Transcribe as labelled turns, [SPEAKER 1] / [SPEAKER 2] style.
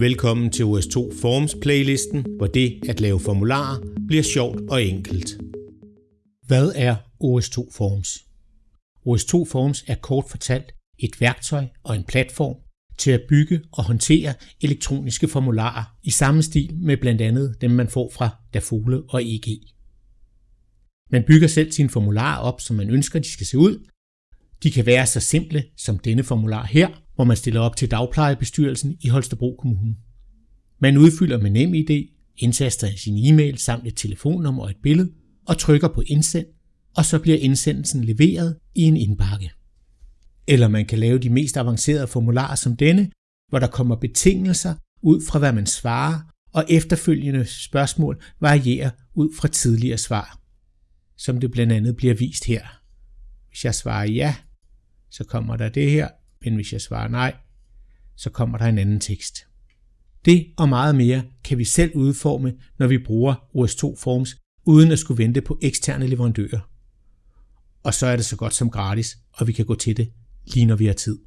[SPEAKER 1] Velkommen til OS2 Forms playlisten, hvor det at lave formularer bliver sjovt og enkelt.
[SPEAKER 2] Hvad er OS2 Forms? OS2 Forms er kort fortalt et værktøj og en platform til at bygge og håndtere elektroniske formularer i samme stil med blandt andet dem, man får fra Dafole og EG. Man bygger selv sine formularer op, som man ønsker, de skal se ud. De kan være så simple som denne formular her, hvor man stiller op til dagplejebestyrelsen i Holstebro Kommune. Man udfylder med nem idé, indtaster sin e-mail samt et telefonnummer og et billede, og trykker på indsend, og så bliver indsendelsen leveret i en indbakke. Eller man kan lave de mest avancerede formularer som denne, hvor der kommer betingelser ud fra hvad man svarer, og efterfølgende spørgsmål varierer ud fra tidligere svar, som det blandt andet bliver vist her. Hvis jeg svarer ja, så kommer der det her, men hvis jeg svarer nej, så kommer der en anden tekst. Det og meget mere kan vi selv udforme, når vi bruger OS2 Forms, uden at skulle vente på eksterne leverandører. Og så er det så godt som gratis, og vi kan gå til det lige når vi har tid.